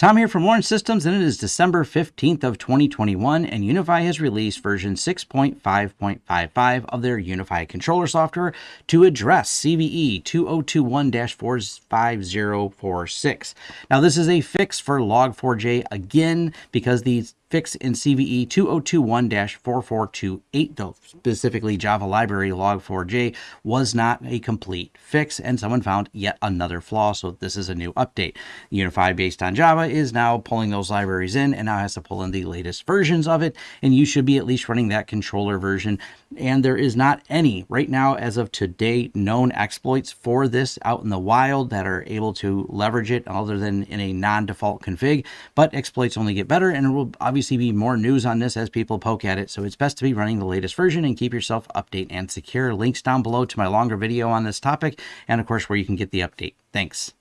Tom here from Lawrence Systems, and it is December 15th of 2021, and UniFi has released version 6.5.55 of their UniFi controller software to address CVE 2021-45046. Now, this is a fix for Log4j again because the fix in CVE 2021-4428, though specifically Java library log4j, was not a complete fix, and someone found yet another flaw, so this is a new update. UniFi based on Java is now pulling those libraries in and now has to pull in the latest versions of it, and you should be at least running that controller version. And there is not any, right now, as of today, known exploits for this out in the wild that are able to leverage it other than in a non-default config, but exploits only get better, and it will obviously be more news on this as people poke at it, so it's best to be running the latest version and keep yourself update and secure. Links down below to my longer video on this topic, and of course where you can get the update. Thanks.